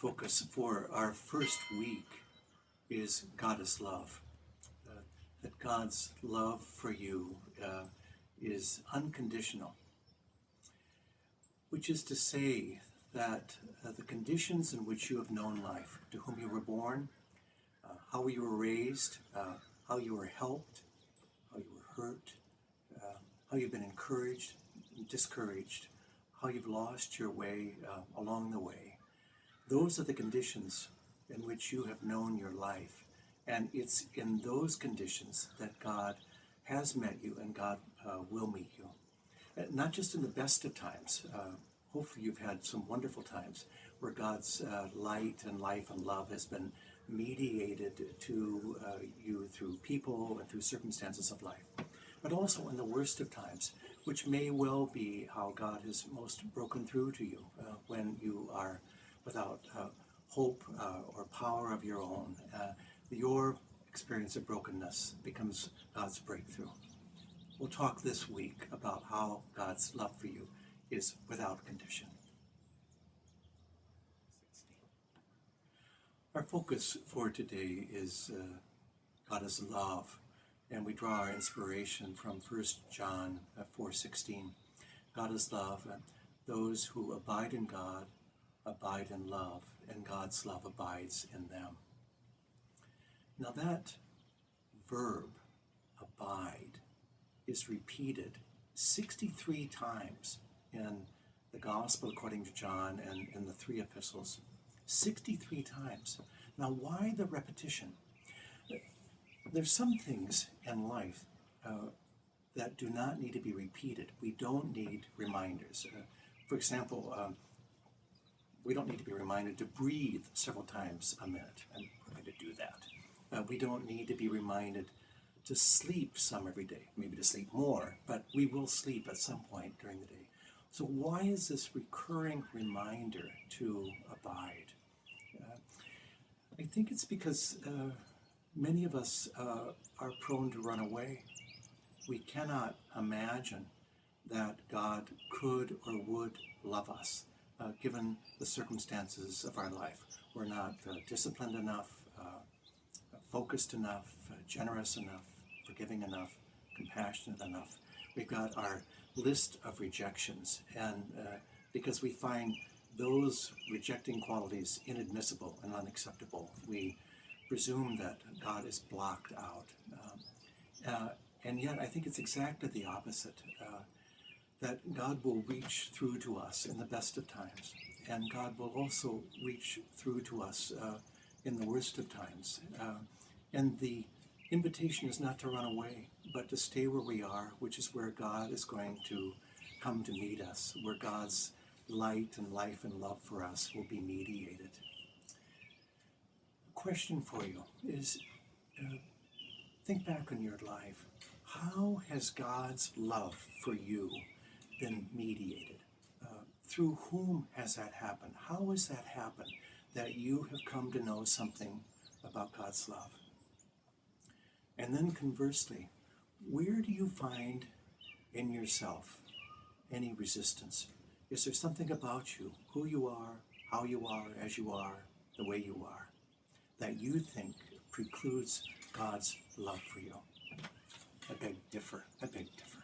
focus for our first week is God is love. Uh, that God's love for you uh, is unconditional, which is to say that uh, the conditions in which you have known life, to whom you were born, uh, how you were raised, uh, how you were helped, how you were hurt, uh, how you've been encouraged, discouraged, how you've lost your way along the way. Those are the conditions in which you have known your life. And it's in those conditions that God has met you and God uh, will meet you. Uh, not just in the best of times. Uh, hopefully, you've had some wonderful times where God's uh, light and life and love has been mediated to uh, you through people and through circumstances of life. But also in the worst of times, which may well be how God has most broken through to you uh, when you without uh, hope uh, or power of your own. Uh, your experience of brokenness becomes God's breakthrough. We'll talk this week about how God's love for you is without condition. Our focus for today is uh, God is love, and we draw our inspiration from 1 John 4:16. God is love, and those who abide in God abide in love, and God's love abides in them. Now that verb, abide, is repeated 63 times in the Gospel according to John and in the three epistles. 63 times. Now, why the repetition? There's some things in life uh, that do not need to be repeated. We don't need reminders. Uh, for example, um, we don't need to be reminded to breathe several times a minute, and we're going to do that. Uh, we don't need to be reminded to sleep some every day, maybe to sleep more, but we will sleep at some point during the day. So, why is this recurring reminder to abide? Uh, I think it's because uh, many of us uh, are prone to run away. We cannot imagine that God could or would love us uh, given the circumstances of our life. We're not uh, disciplined enough, uh, focused enough, uh, generous enough, forgiving enough, compassionate enough. We've got our list of rejections, and uh, because we find those rejecting qualities inadmissible and unacceptable, we presume that God is blocked out. Um, uh, and yet, I think it's exactly the opposite that God will reach through to us in the best of times, and God will also reach through to us uh, in the worst of times. Uh, and the invitation is not to run away, but to stay where we are, which is where God is going to come to meet us, where God's light and life and love for us will be mediated. Question for you is uh, think back on your life. How has God's love for you been mediated? Uh, through whom has that happened? How has that happened that you have come to know something about God's love? And then conversely, where do you find in yourself any resistance? Is there something about you, who you are, how you are, as you are, the way you are, that you think precludes God's love for you? I beg differ. I beg differ.